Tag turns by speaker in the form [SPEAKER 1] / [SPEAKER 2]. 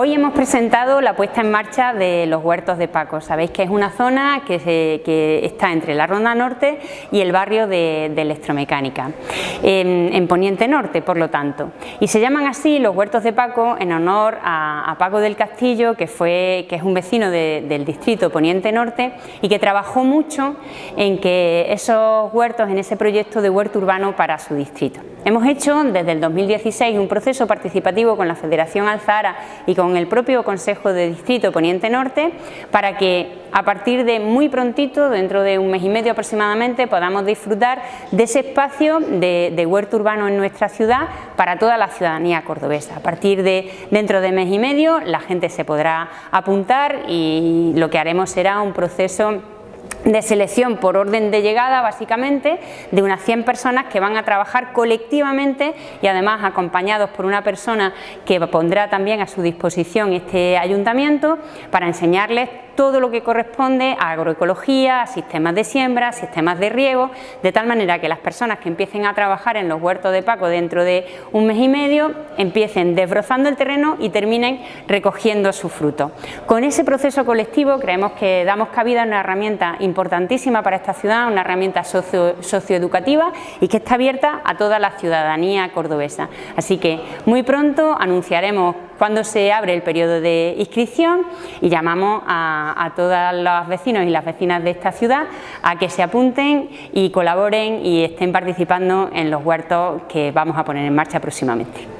[SPEAKER 1] Hoy hemos presentado la puesta en marcha de los huertos de Paco. Sabéis que es una zona que, está entre la Ronda Norte y el barrio de, Electromecánica, en, Poniente Norte, por lo tanto. Y se llaman así los huertos de Paco en honor a, Paco del Castillo, que, fue, que es un vecino del distrito Poniente Norte y que trabajó mucho en que esos huertos, en ese proyecto de huerto urbano para su distrito. Hemos hecho desde el 2016 un proceso participativo con la Federación Alzara y con el propio Consejo de Distrito Poniente Norte para que a partir de muy prontito, dentro de un mes y medio aproximadamente, podamos disfrutar de ese espacio de, huerto urbano en nuestra ciudad para toda la ciudadanía cordobesa. A partir de dentro de mes y medio la gente se podrá apuntar y lo que haremos será un proceso de selección por orden de llegada básicamente de unas 100 personas que van a trabajar colectivamente y además acompañados por una persona que pondrá también a su disposición este ayuntamiento para enseñarles todo lo que corresponde a agroecología, a sistemas de siembra, sistemas de riego, de tal manera que las personas que empiecen a trabajar en los huertos de Paco dentro de un mes y medio empiecen desbrozando el terreno y terminen recogiendo su fruto. Con ese proceso colectivo creemos que damos cabida a una herramienta importantísima para esta ciudad, una herramienta socioeducativa y que está abierta a toda la ciudadanía cordobesa. Así que muy pronto anunciaremos cuando se abre el periodo de inscripción y llamamos a, a todos los vecinos y las vecinas de esta ciudad a que se apunten y colaboren y estén participando en los huertos que vamos a poner en marcha próximamente.